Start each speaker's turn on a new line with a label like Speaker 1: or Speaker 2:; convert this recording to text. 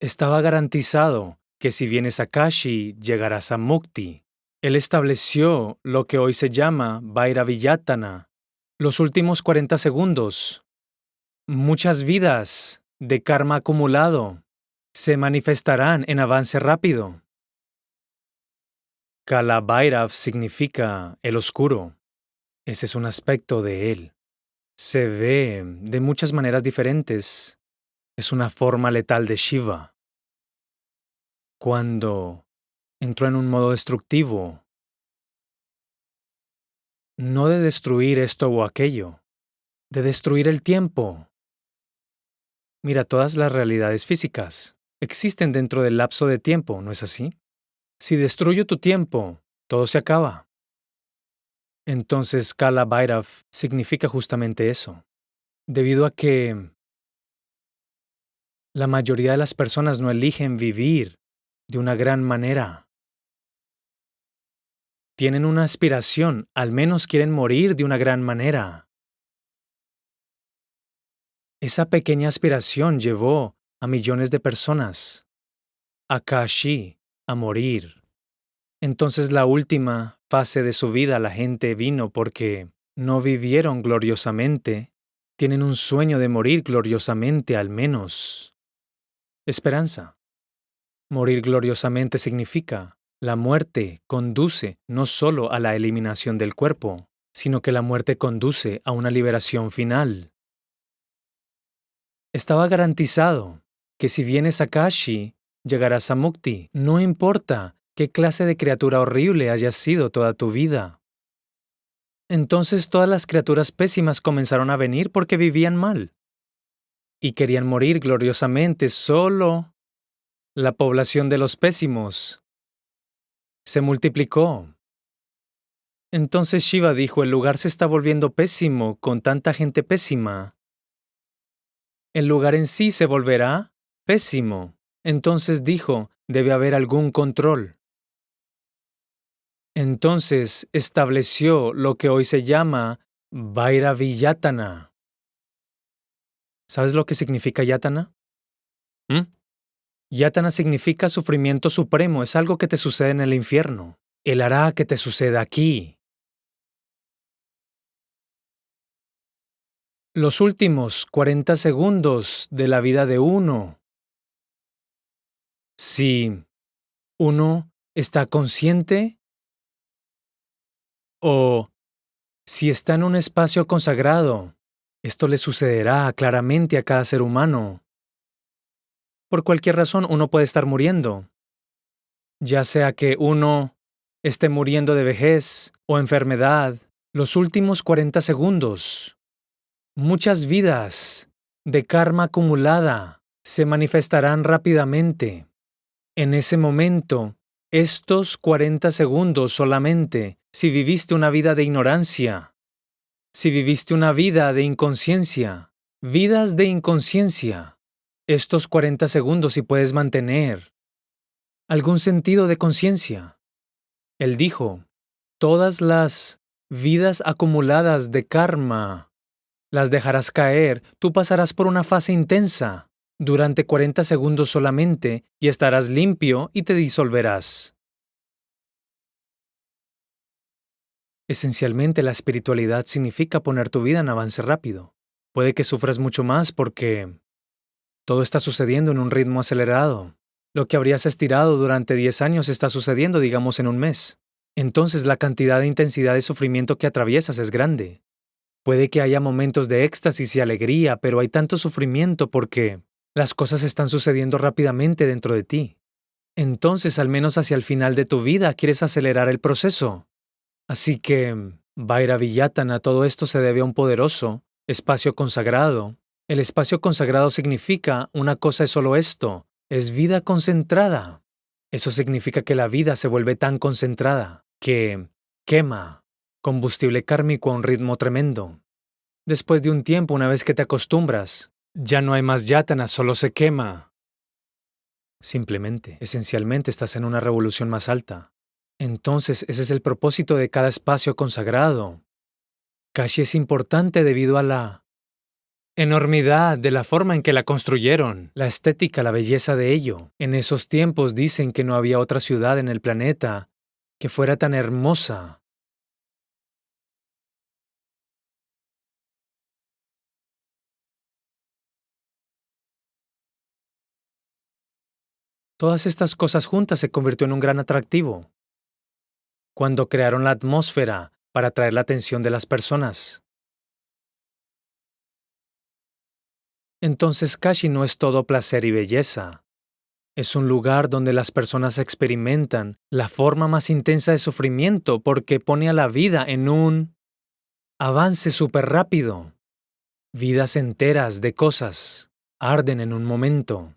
Speaker 1: Estaba garantizado que si vienes a Kashi llegarás a Mukti. Él estableció lo que hoy se llama Bhairaviyatana, los últimos 40 segundos. Muchas vidas de karma acumulado se manifestarán en avance rápido. Kala Bhairav significa el oscuro. Ese es un aspecto de él. Se ve de muchas maneras diferentes. Es una forma letal de Shiva. Cuando entró en un modo destructivo, no de destruir esto o aquello, de destruir el tiempo. Mira, todas las realidades físicas existen dentro del lapso de tiempo, ¿no es así? Si destruyo tu tiempo, todo se acaba. Entonces Kala Bhairav significa justamente eso, debido a que la mayoría de las personas no eligen vivir de una gran manera. Tienen una aspiración, al menos quieren morir de una gran manera. Esa pequeña aspiración llevó a millones de personas a Kashi, a morir. Entonces la última fase de su vida la gente vino porque no vivieron gloriosamente, tienen un sueño de morir gloriosamente al menos. Esperanza. Morir gloriosamente significa la muerte conduce no solo a la eliminación del cuerpo, sino que la muerte conduce a una liberación final. Estaba garantizado que si vienes a Kashi, llegarás a Mukti, no importa qué clase de criatura horrible hayas sido toda tu vida. Entonces todas las criaturas pésimas comenzaron a venir porque vivían mal y querían morir gloriosamente solo la población de los pésimos se multiplicó. Entonces Shiva dijo, el lugar se está volviendo pésimo con tanta gente pésima. El lugar en sí se volverá pésimo. Entonces dijo, debe haber algún control. Entonces estableció lo que hoy se llama Bhairaviyatana. ¿Sabes lo que significa yatana? ¿Mm? Yatana significa sufrimiento supremo, es algo que te sucede en el infierno. Él hará que te suceda aquí. Los últimos 40 segundos de la vida de uno. Si uno está consciente o si está en un espacio consagrado, esto le sucederá claramente a cada ser humano por cualquier razón uno puede estar muriendo. Ya sea que uno esté muriendo de vejez o enfermedad, los últimos 40 segundos. Muchas vidas de karma acumulada se manifestarán rápidamente. En ese momento, estos 40 segundos solamente, si viviste una vida de ignorancia, si viviste una vida de inconsciencia, vidas de inconsciencia, estos 40 segundos y puedes mantener algún sentido de conciencia. Él dijo, todas las vidas acumuladas de karma las dejarás caer, tú pasarás por una fase intensa durante 40 segundos solamente y estarás limpio y te disolverás. Esencialmente la espiritualidad significa poner tu vida en avance rápido. Puede que sufras mucho más porque todo está sucediendo en un ritmo acelerado. Lo que habrías estirado durante 10 años está sucediendo, digamos, en un mes. Entonces la cantidad de intensidad de sufrimiento que atraviesas es grande. Puede que haya momentos de éxtasis y alegría, pero hay tanto sufrimiento porque las cosas están sucediendo rápidamente dentro de ti. Entonces, al menos hacia el final de tu vida, quieres acelerar el proceso. Así que, Vayraviyatana, todo esto se debe a un poderoso espacio consagrado el espacio consagrado significa una cosa es solo esto, es vida concentrada. Eso significa que la vida se vuelve tan concentrada que quema combustible kármico a un ritmo tremendo. Después de un tiempo, una vez que te acostumbras, ya no hay más yatana, solo se quema. Simplemente, esencialmente estás en una revolución más alta. Entonces, ese es el propósito de cada espacio consagrado. Kashi es importante debido a la enormidad de la forma en que la construyeron, la estética, la belleza de ello. En esos tiempos dicen que no había otra ciudad en el planeta que fuera tan hermosa. Todas estas cosas juntas se convirtió en un gran atractivo. Cuando crearon la atmósfera para atraer la atención de las personas. Entonces Kashi no es todo placer y belleza. Es un lugar donde las personas experimentan la forma más intensa de sufrimiento porque pone a la vida en un avance súper rápido. Vidas enteras de cosas arden en un momento.